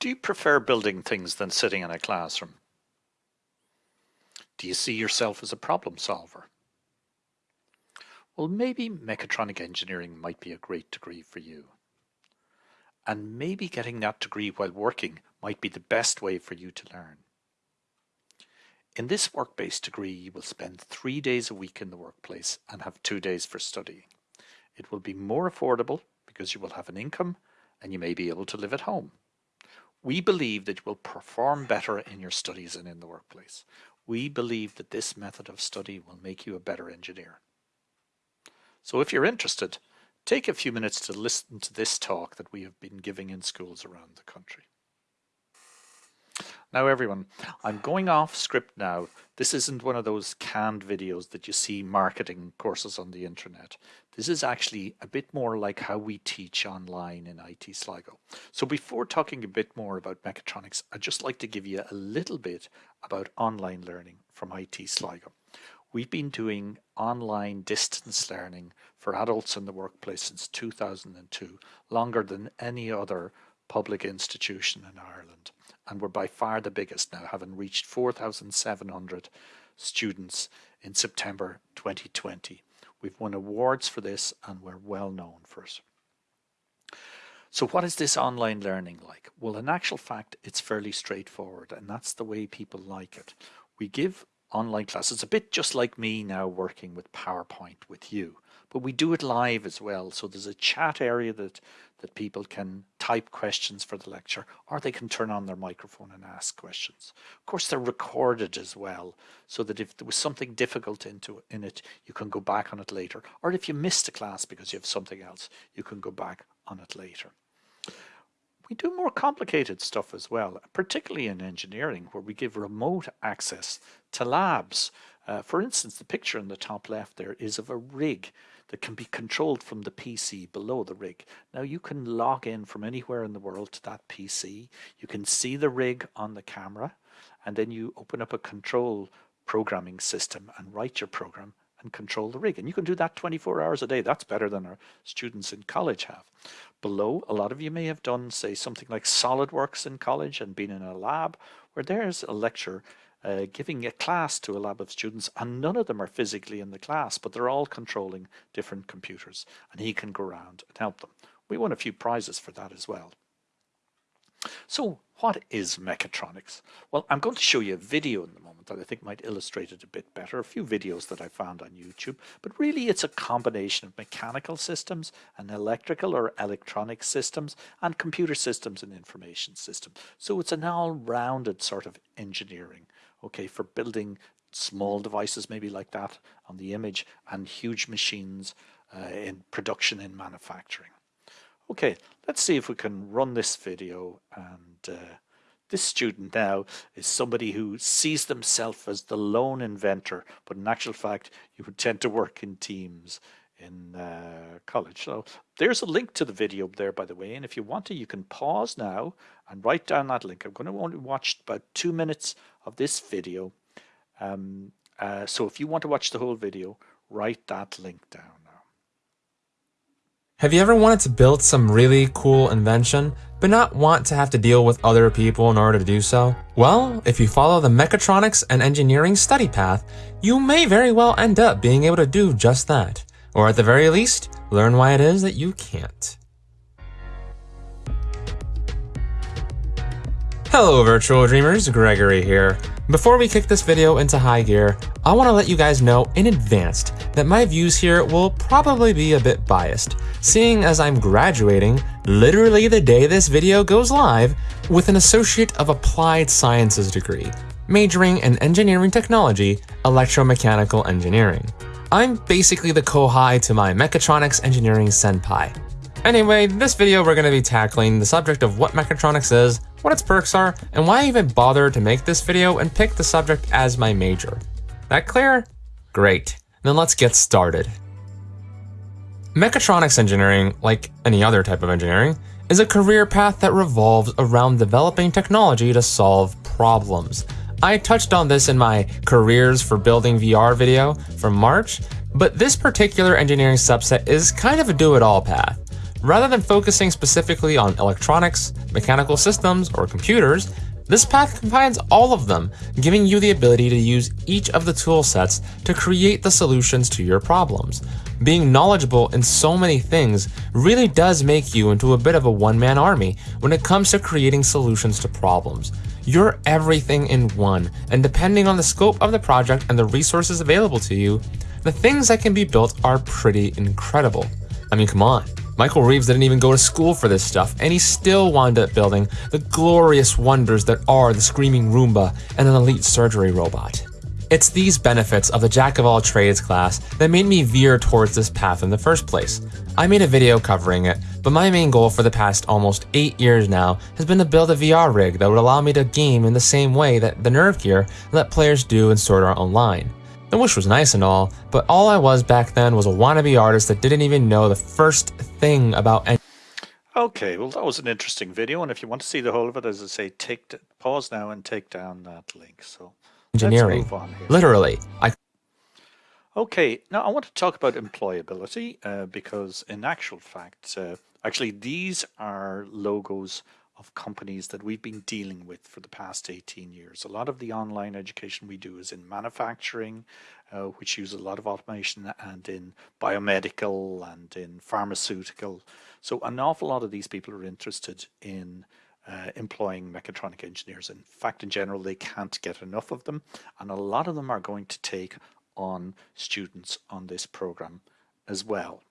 Do you prefer building things than sitting in a classroom? Do you see yourself as a problem solver? Well, maybe mechatronic engineering might be a great degree for you. And maybe getting that degree while working might be the best way for you to learn. In this work-based degree, you will spend three days a week in the workplace and have two days for studying. It will be more affordable because you will have an income and you may be able to live at home. We believe that you will perform better in your studies and in the workplace. We believe that this method of study will make you a better engineer. So if you're interested, take a few minutes to listen to this talk that we have been giving in schools around the country. Now everyone, I'm going off script now. This isn't one of those canned videos that you see marketing courses on the internet. This is actually a bit more like how we teach online in IT Sligo. So before talking a bit more about mechatronics, I'd just like to give you a little bit about online learning from IT Sligo. We've been doing online distance learning for adults in the workplace since 2002, longer than any other public institution in Ireland and we're by far the biggest now, having reached 4,700 students in September 2020. We've won awards for this and we're well known for it. So what is this online learning like? Well, in actual fact, it's fairly straightforward and that's the way people like it. We give online classes, a bit just like me now working with PowerPoint with you but we do it live as well. So there's a chat area that, that people can type questions for the lecture, or they can turn on their microphone and ask questions. Of course, they're recorded as well, so that if there was something difficult into in it, you can go back on it later. Or if you missed a class because you have something else, you can go back on it later. We do more complicated stuff as well, particularly in engineering, where we give remote access to labs. Uh, for instance, the picture in the top left there is of a rig that can be controlled from the PC below the rig. Now you can log in from anywhere in the world to that PC. You can see the rig on the camera and then you open up a control programming system and write your program and control the rig. And you can do that 24 hours a day. That's better than our students in college have. Below, a lot of you may have done, say, something like SolidWorks in college and been in a lab where there's a lecture uh, giving a class to a lab of students and none of them are physically in the class, but they're all controlling different computers and he can go around and help them. We won a few prizes for that as well. So what is mechatronics? Well, I'm going to show you a video in the moment that I think might illustrate it a bit better, a few videos that I found on YouTube, but really it's a combination of mechanical systems and electrical or electronic systems and computer systems and information systems. So it's an all-rounded sort of engineering okay, for building small devices maybe like that on the image and huge machines uh, in production in manufacturing. Okay, let's see if we can run this video and uh, this student now is somebody who sees themselves as the lone inventor, but in actual fact, you would tend to work in teams in uh, college. So there's a link to the video there, by the way. And if you want to, you can pause now and write down that link. I'm going to only watch about two minutes of this video. Um, uh, so if you want to watch the whole video, write that link down now. Have you ever wanted to build some really cool invention, but not want to have to deal with other people in order to do so? Well, if you follow the mechatronics and engineering study path, you may very well end up being able to do just that. Or at the very least, learn why it is that you can't. Hello virtual dreamers, Gregory here. Before we kick this video into high gear, I want to let you guys know in advance that my views here will probably be a bit biased, seeing as I'm graduating literally the day this video goes live with an Associate of Applied Sciences degree, majoring in Engineering Technology, Electromechanical Engineering. I'm basically the Kohai to my Mechatronics Engineering Senpai. Anyway, this video we're going to be tackling the subject of what mechatronics is, what its perks are, and why I even bothered to make this video and pick the subject as my major. That clear? Great. Then let's get started. Mechatronics engineering, like any other type of engineering, is a career path that revolves around developing technology to solve problems. I touched on this in my Careers for Building VR video from March, but this particular engineering subset is kind of a do-it-all path. Rather than focusing specifically on electronics, mechanical systems, or computers, this path combines all of them, giving you the ability to use each of the tool sets to create the solutions to your problems. Being knowledgeable in so many things really does make you into a bit of a one-man army when it comes to creating solutions to problems. You're everything in one, and depending on the scope of the project and the resources available to you, the things that can be built are pretty incredible. I mean, come on. Michael Reeves didn't even go to school for this stuff, and he still wound up building the glorious wonders that are the Screaming Roomba and an elite surgery robot. It's these benefits of the Jack of all trades class that made me veer towards this path in the first place. I made a video covering it, but my main goal for the past almost 8 years now has been to build a VR rig that would allow me to game in the same way that the Nerve Gear let players do in Sword Art Online. The wish was nice and all, but all I was back then was a wannabe artist that didn't even know the first thing about any Okay, well that was an interesting video, and if you want to see the whole of it, as I say, take pause now and take down that link. So engineering. Literally, I. Okay, now I want to talk about employability uh, because, in actual fact, uh, actually these are logos of companies that we've been dealing with for the past 18 years. A lot of the online education we do is in manufacturing, uh, which use a lot of automation, and in biomedical and in pharmaceutical. So an awful lot of these people are interested in uh, employing mechatronic engineers. In fact, in general, they can't get enough of them, and a lot of them are going to take on students on this program as well.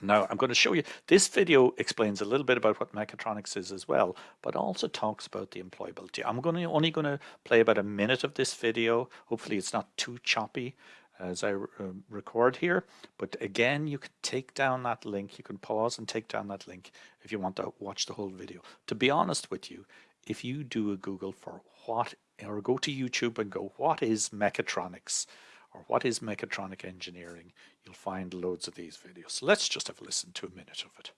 Now I'm going to show you, this video explains a little bit about what mechatronics is as well, but also talks about the employability. I'm going to, only going to play about a minute of this video. Hopefully it's not too choppy as I uh, record here. But again, you can take down that link. You can pause and take down that link if you want to watch the whole video. To be honest with you, if you do a Google for what, or go to YouTube and go, what is mechatronics? Or what is mechatronic engineering, you'll find loads of these videos. So let's just have a listen to a minute of it.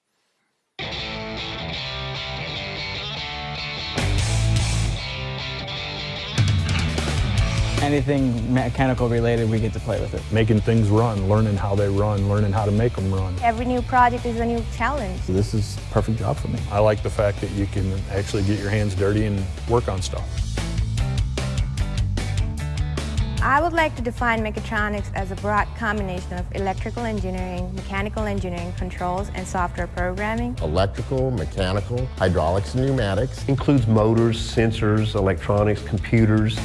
Anything mechanical related, we get to play with it. Making things run, learning how they run, learning how to make them run. Every new project is a new challenge. So this is a perfect job for me. I like the fact that you can actually get your hands dirty and work on stuff. I would like to define mechatronics as a broad combination of electrical engineering, mechanical engineering, controls, and software programming. Electrical, mechanical, hydraulics and pneumatics. Includes motors, sensors, electronics, computers.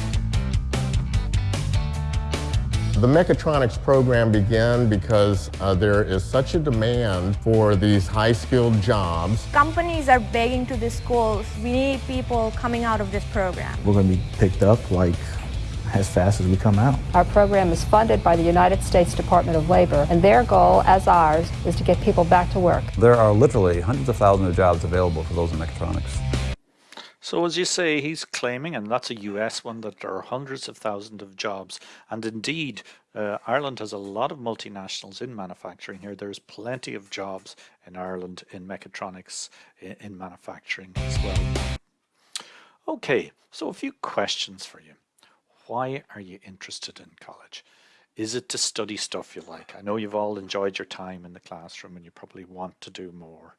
The mechatronics program began because uh, there is such a demand for these high-skilled jobs. Companies are begging to the schools, we need people coming out of this program. We're going to be picked up like as fast as we come out. Our program is funded by the United States Department of Labor, and their goal, as ours, is to get people back to work. There are literally hundreds of thousands of jobs available for those in mechatronics. So as you say, he's claiming, and that's a US one, that there are hundreds of thousands of jobs. And indeed, uh, Ireland has a lot of multinationals in manufacturing here. There's plenty of jobs in Ireland in mechatronics, in, in manufacturing as well. Okay, so a few questions for you why are you interested in college? Is it to study stuff you like? I know you've all enjoyed your time in the classroom and you probably want to do more.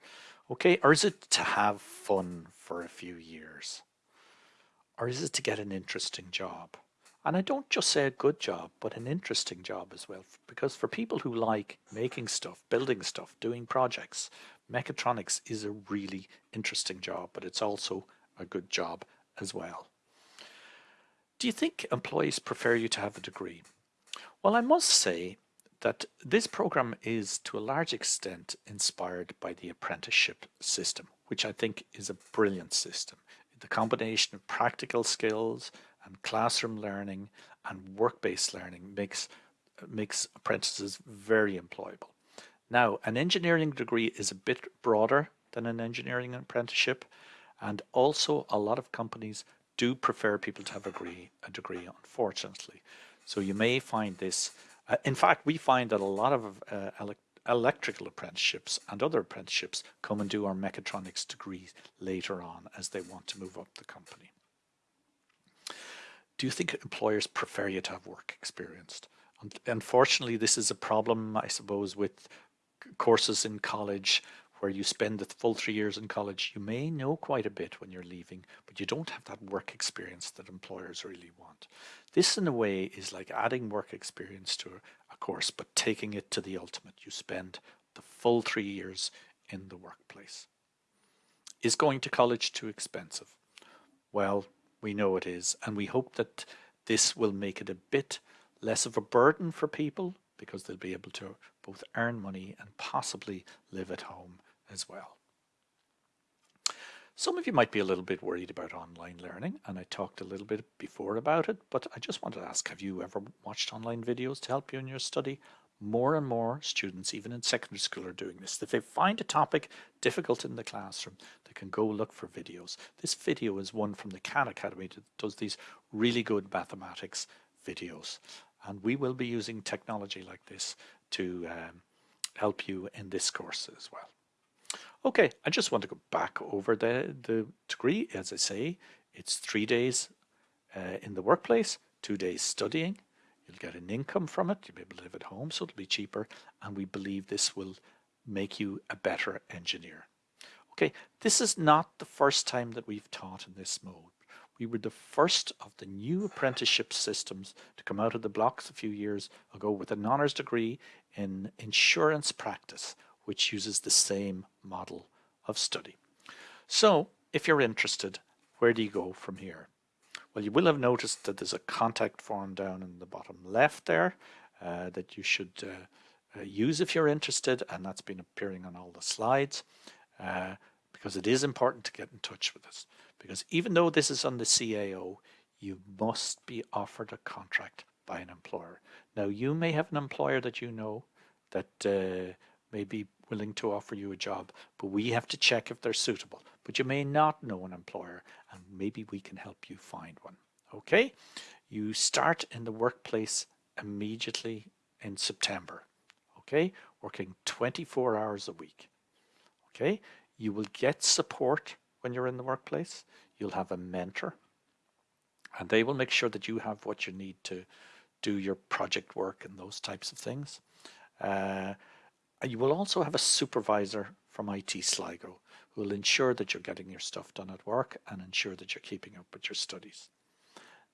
Okay, or is it to have fun for a few years? Or is it to get an interesting job? And I don't just say a good job, but an interesting job as well. Because for people who like making stuff, building stuff, doing projects, mechatronics is a really interesting job, but it's also a good job as well. Do you think employees prefer you to have a degree? Well, I must say that this program is to a large extent inspired by the apprenticeship system, which I think is a brilliant system. The combination of practical skills and classroom learning and work-based learning makes, makes apprentices very employable. Now, an engineering degree is a bit broader than an engineering apprenticeship, and also a lot of companies do prefer people to have a degree, a degree unfortunately. So you may find this, uh, in fact, we find that a lot of uh, elect electrical apprenticeships and other apprenticeships come and do our mechatronics degree later on as they want to move up the company. Do you think employers prefer you to have work experience? Unfortunately, this is a problem, I suppose, with courses in college where you spend the full three years in college, you may know quite a bit when you're leaving, but you don't have that work experience that employers really want. This, in a way, is like adding work experience to a course, but taking it to the ultimate. You spend the full three years in the workplace. Is going to college too expensive? Well, we know it is, and we hope that this will make it a bit less of a burden for people because they'll be able to both earn money and possibly live at home as well. Some of you might be a little bit worried about online learning, and I talked a little bit before about it, but I just wanted to ask, have you ever watched online videos to help you in your study? More and more students, even in secondary school, are doing this. If they find a topic difficult in the classroom, they can go look for videos. This video is one from the Khan Academy that does these really good mathematics videos. And we will be using technology like this to um, help you in this course as well. Okay, I just want to go back over the, the degree. As I say, it's three days uh, in the workplace, two days studying. You'll get an income from it. You'll be able to live at home, so it'll be cheaper. And we believe this will make you a better engineer. Okay, this is not the first time that we've taught in this mode. We were the first of the new apprenticeship systems to come out of the blocks a few years ago with an honours degree in insurance practice, which uses the same model of study. So if you're interested, where do you go from here? Well, you will have noticed that there's a contact form down in the bottom left there uh, that you should uh, uh, use if you're interested, and that's been appearing on all the slides uh, because it is important to get in touch with us. Because even though this is on the CAO, you must be offered a contract by an employer. Now, you may have an employer that you know that uh, may be willing to offer you a job, but we have to check if they're suitable. But you may not know an employer and maybe we can help you find one. Okay, you start in the workplace immediately in September. Okay, working 24 hours a week. Okay, you will get support when you're in the workplace. You'll have a mentor and they will make sure that you have what you need to do your project work and those types of things. Uh, you will also have a supervisor from IT Sligo who will ensure that you're getting your stuff done at work and ensure that you're keeping up with your studies.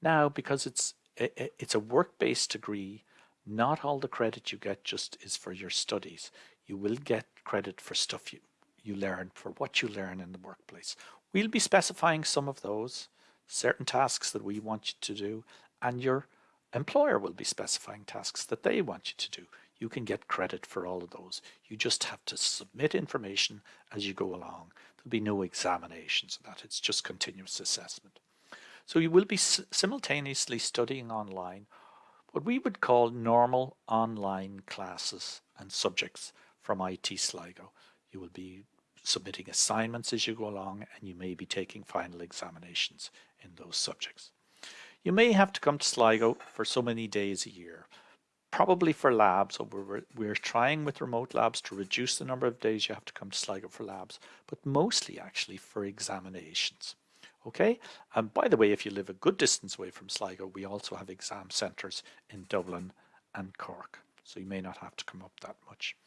Now, because it's it's a work-based degree, not all the credit you get just is for your studies. You will get credit for stuff you, you learn, for what you learn in the workplace. We'll be specifying some of those, certain tasks that we want you to do, and your employer will be specifying tasks that they want you to do you can get credit for all of those. You just have to submit information as you go along. There'll be no examinations of that. It's just continuous assessment. So you will be simultaneously studying online what we would call normal online classes and subjects from IT Sligo. You will be submitting assignments as you go along and you may be taking final examinations in those subjects. You may have to come to Sligo for so many days a year probably for labs. So we're, we're trying with remote labs to reduce the number of days you have to come to Sligo for labs, but mostly actually for examinations. Okay, and by the way, if you live a good distance away from Sligo, we also have exam centres in Dublin and Cork. So you may not have to come up that much.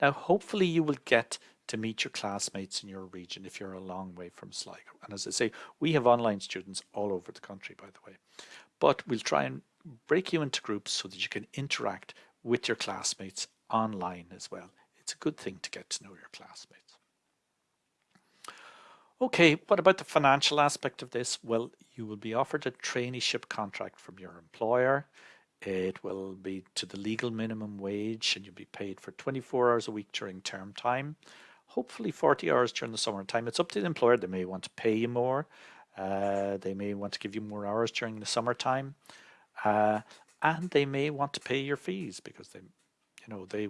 Now, hopefully you will get to meet your classmates in your region if you're a long way from Sligo. And as I say, we have online students all over the country, by the way. But we'll try and break you into groups so that you can interact with your classmates online as well. It's a good thing to get to know your classmates. Okay, what about the financial aspect of this? Well, you will be offered a traineeship contract from your employer. It will be to the legal minimum wage and you'll be paid for 24 hours a week during term time. Hopefully 40 hours during the summer time. It's up to the employer. They may want to pay you more. Uh, they may want to give you more hours during the summertime. Uh, and they may want to pay your fees because they, you know, they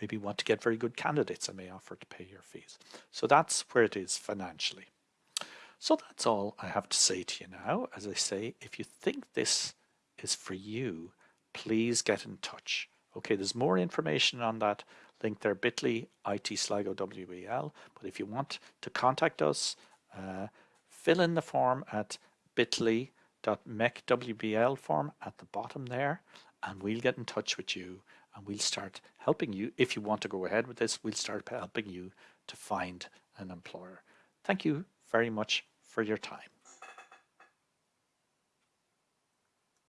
maybe want to get very good candidates and may offer to pay your fees. So that's where it is financially. So that's all I have to say to you now. As I say, if you think this is for you, please get in touch. Okay, there's more information on that link there, bit.ly IT Sligo WEL. But if you want to contact us, uh, fill in the form at bit.ly mecwbl form at the bottom there and we'll get in touch with you and we'll start helping you. If you want to go ahead with this, we'll start helping you to find an employer. Thank you very much for your time.